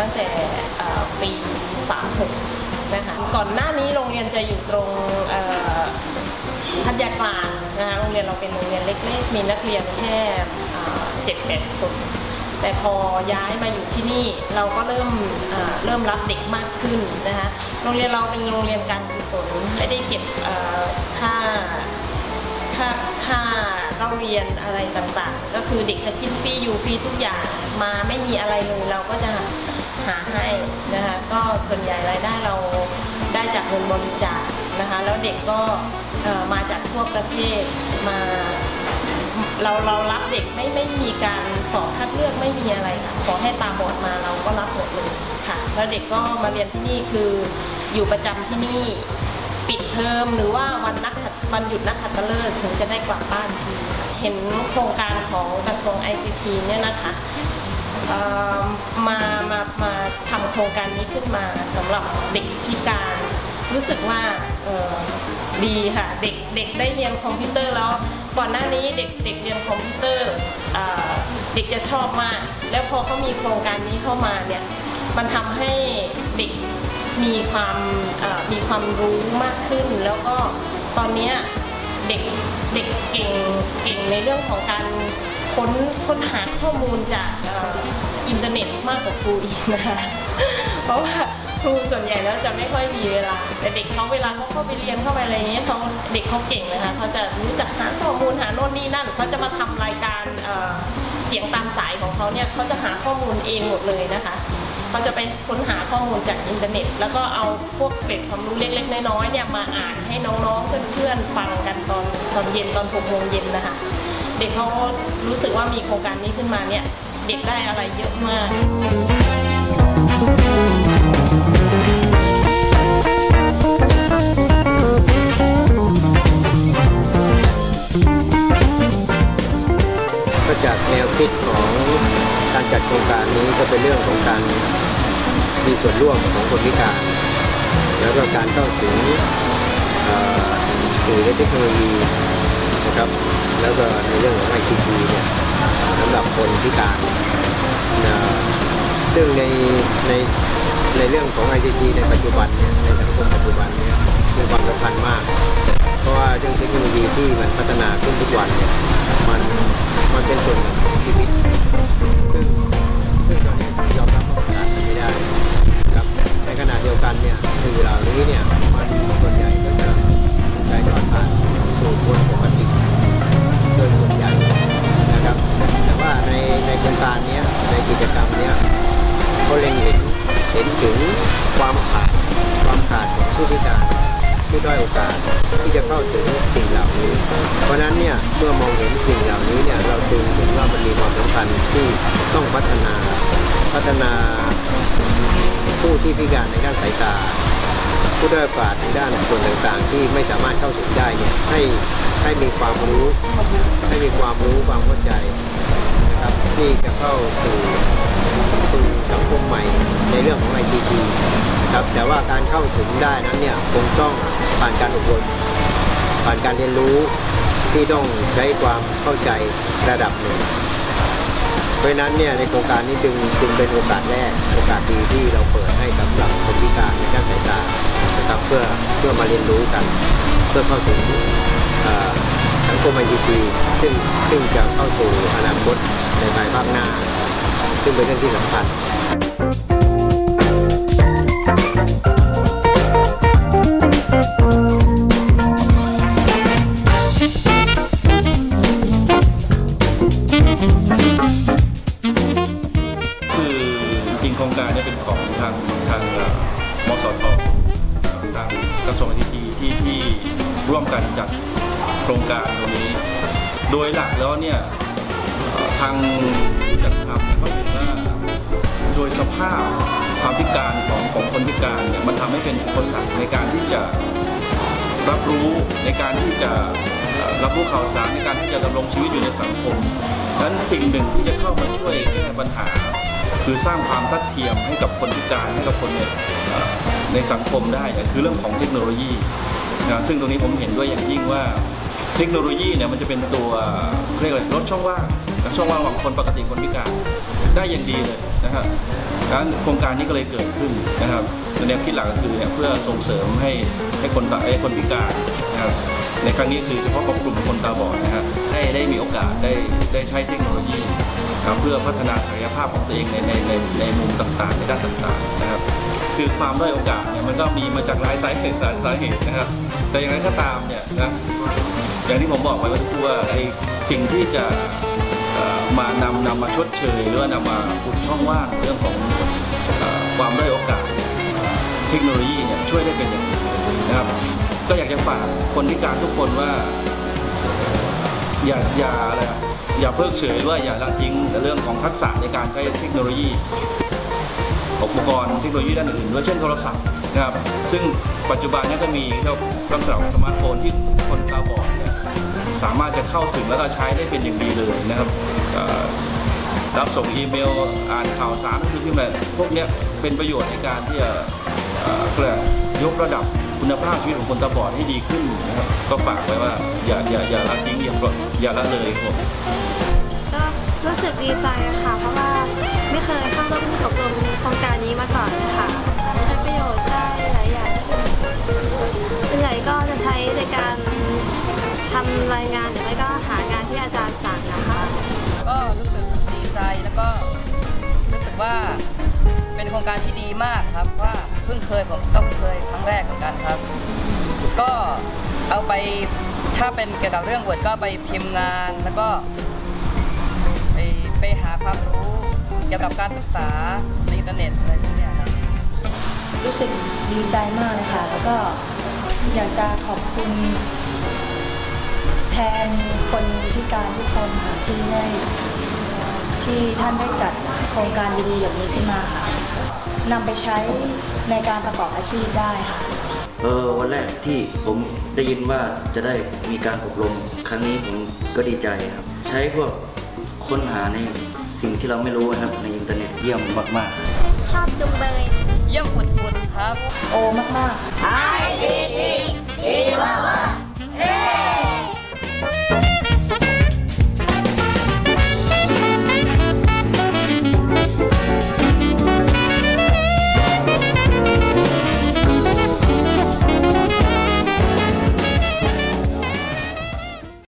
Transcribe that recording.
ตั้งแต่ปี36นะคะก่อนหน้านี้โรงเรียนจะอยู่ตรงพัทยากลางนะคะโรงเรียนเราเป็นโรงเรียนเล็กๆ มีนักเรียนแค่เจ็ดแปดคนแต่พอย้ายมาอยู่ที่นี่เราก็เริ่มเริ่มรับเด็กมากขึ้นนะคะโรงเรียนเราเป็นโรงเรียนการกุศลไม่ได้เก็บค่าค่าค่าเราเรียนอะไรต่างๆ ก็คือเด็กจะกินฟรีอยู่ฟรีทุกอย่างมาไม่มีอะไรเลยเราก็จะ หาให้นะคะก็ส่วนใหญ่รายได้เราได้จากเงินบริจาคนะคะแล้วเด็กก็มาจากทั่วประเทศมาเราเรารับเด็กไม่ไม่มีการสอบคัดเลือกไม่มีอะไรค่ะขอให้ตาบอดมาเราก็รับหมดเลยค่ะ แล้วเด็กก็มาเรียนที่นี่คืออยู่ประจำที่นี่ปิดเทอมหรือว่าวันนักขัตวันหยุดนักขัตฤกษ์ถึงจะได้กลับบ้านทีเห็นโครงการของกระทรวง ICT เนี่ยนะคะ มามามาทำโครงการนี้ขึ้นมาสำหรับเด็กพิการ รู้สึกว่าดีค่ะเด็กเด็กได้เรียนคอมพิวเตอร์แล้วก่อนหน้านี้เด็กเด็กเรียนคอมพิวเตอร์เด็กจะชอบมาก แล้วพอเขามีโครงการนี้เข้ามาเนี่ยมันทำให้เด็กมีความมีความรู้มากขึ้น แล้วก็ตอนนี้เด็กเด็กเก่งเก่งในเรื่องของการ ค้นค้นหาข้อมูลจากอินเทอร์เน็ตมากกว่าครูอีกนะคะ เพราะว่าครูส่วนใหญ่แล้วจะไม่ค่อยมีเวลา แต่เด็กเขาเวลาเขาเข้าไปเรียนเข้าไปอะไรเงี้ยเขาเด็กเขาเก่งนะคะเขาจะรู้จักหาข้อมูลหาโน่นนี่นั่นเขาจะมาทำรายการเเสียงตามสายของเขาเนี่ยเขาจะหาข้อมูลเองหมดเลยนะคะเขาจะไปค้นหาข้อมูลจากอินเทอร์เน็ต แล้วก็เอาพวกเกร็ดความรู้เล็กๆน้อยๆเนี่ยมาอ่านให้น้องๆเพื่อนๆฟังกันตอนตอนเย็นตอนหกโมงเย็นนะคะ เด็กเขารู้สึกว่ามีโครงการนี้ขึ้นมาเนี่ยเด็กได้อะไรเยอะมากก็จากแนวคิดของการจัดโครงการนี้ก็เป็นเรื่องของการมีส่วนร่วมของคนพิการ แล้วก็การเข้าถึงเอ่อสื่อและเทคโนโลยี ครับ แล้วก็ในเรื่องของ i อทีเนี่ยสำหรับคนพิการเนะซึ่งในในในเรื่องของ i อทีในปัจจุบันเนี่ยในสังคมปัจจุบันเนี่ยมีความสำคัญมาก เพราะว่าเรื่องเทคโนโลยีที่มันพัฒนาขึ้น เมื่อมองเห็นสิ่งเหล่านี้เนี่ยเราจึงเห็นว่ามันมีความสำคัญที่ต้องพัฒนาพัฒนาผู้ที่พิการในด้านสายตา ผู้ด้อยโอกาสในด้านส่วนต่างๆ ที่ไม่สามารถเข้าถึงได้เนี่ยให้ให้มีความรู้ให้มีความรู้ความเข้าใจนะครับที่จะเข้าสู่สู่สังคมใหม่ในเรื่องของ ICT นะครับแต่ว่าการเข้าถึงได้นั้นเนี่ยคงต้องผ่านการอบรมผ่านการเรียนรู้ ที่ต้องใช้ความเข้าใจระดับหนึ่ง เพราะนั้นเนี่ยในโครงการนี้จึงจึงเป็นโอกาสแรกโอกาสดีที่เราเปิดให้สำหรับคนพิการในด้านสายตานะครับเพื่อเพื่อมาเรียนรู้กัน เพื่อเข้าถึงเอ่อสังคมไอทีซึ่งซึ่งจะเข้าสู่อนาคตในภายภาคหน้า ซึ่งเป็นเรื่องที่สำคัญ ครงการนี้เป็นของทางทางมสททางกระทรวงอิทีที่ที่ร่วมกันจัดโครงการตรงนี้ โดยหลักแล้วเนี่ยทางผู้จัดทำเขาเห็นว่าโดยสภาพความพิการของของคนพิการเนี่ยมันทำให้เป็นอุปสรรคในการที่จะรับรู้ในการที่จะรับรู้ข่าวสารในการที่จะดำรงชีวิตอยู่ในสังคมดังนั้นสิ่งหนึ่งที่จะเข้ามาช่วยแก้ปัญหา คือสร้างความทัดเทียมให้กับคนพิการให้กับคนในในสังคมได้คือเรื่องของเทคโนโลยีนะซึ่งตรงนี้ผมเห็นด้วยอย่างยิ่งว่าเทคโนโลยีเนี่ยมันจะเป็นตัวเรียกอะไรลดช่องว่างช่องว่างของคนปกติคนพิการได้อย่างดีเลยนะครับดังนั้นโครงการนี้ก็เลยเกิดขึ้นนะครับแนวคิดหลักก็คือเนี่ยเพื่อส่งเสริมให้ให้คนตาให้คนพิการนะครับ ในครั้งนี้คือเฉพาะของกลุ่มคนตาบอดนะครับได้ได้มีโอกาสได้ได้ใช้เทคโนโลยีนะครับเพื่อพัฒนาศักยภาพของตัวเองในในในในมุมต่างๆ ในด้านต่างๆนะครับ คือความด้อยโอกาสเนี่ยมันก็มีมาจากหลายสาเหตุสาสาเหตุนะครับ แต่อย่างไรก็ตามเนี่ยนะอย่างที่ผมบอกไว้เมื่อสักครู่ว่าไอ้สิ่งที่จะมานำนำมาชดเชยหรือว่านำมาอุดช่องว่างเรื่องของความด้อยโอกาส เทคโนโลยีเนี่ยช่วยได้เป็นอย่างดีนะครับ ก็อยากจะฝากคนพิการทุกคนว่า อย่าอย่าอะไรอะอย่าเพิกเฉยหรือว่าอย่าละทิ้งในเรื่องของทักษะในการใช้เทคโนโลยี อุปกรณ์เทคโนโลยีด้านอื่นๆด้วยเช่นโทรศัพท์นะครับ ซึ่งปัจจุบันนี้ก็มีเจ้าลักษณะของสมาร์ทโฟนที่คนตาบอดเนี่ยสามารถจะเข้าถึงแล้วก็ใช้ได้เป็นอย่างดีเลยนะครับรับส่งอีเมล อ่านข่าวสารหนังสือพิมพ์อะไรพวกเนี้ยเป็นประโยชน์ในการที่จะ เอ่อเรียกยกระดับคุณภาพชีวิตของคนตาบอดให้ดีขึ้นนะครับก็ฝากไว้ว่าอย่าอย่าอย่าละทิ้งอย่าปล่อยอย่าละเลยครับผมก็รู้สึกดีใจค่ะ เพราะว่าไม่เคยเข้าร่วมอบรมโครงการนี้มาก่อนค่ะ ใช้ประโยชน์ได้หลายอย่างส่วนใหญ่ก็จะใช้ในการทำรายงานหรือไม่ก็หางานที่อาจารย์สั่งนะคะ ก็รู้สึกดีใจแล้วก็รู้สึกว่าเป็นโครงการที่ดีมากครับว่าเพิ่งเคยผมก็เพิ่งเคยครั้งแรกเหมือนกันครับ ก็เอาไปถ้าเป็นเกี่ยวกับเรื่องบทก็ไปพิมพ์งานแล้วก็ไปไปหาความรู้เกี่ยวกับการศึกษาในอินเทอร์เน็ตอะไรพวกเนี้ยครับ รู้สึกดีใจมากเลยค่ะ แล้วก็อยากจะขอบคุณ แทนคนพิการทุกคนค่ะที่ได้ที่ท่านได้จัดโครงการดีๆแบบนี้ขึ้นมาค่ะ นำไปใช้ในการประกอบอาชีพได้ค่ะ เออวันแรกที่ผมได้ยินว่าจะได้มีการอบรมครั้งนี้ผมก็ดีใจครับ ใช้พวกค้นหาในสิ่งที่เราไม่รู้นะครับในอินเทอร์เน็ตเยี่ยมมากมากชอบจุงเบยเยี่ยมฝุดๆครับ โอมากๆ I C T E ว่า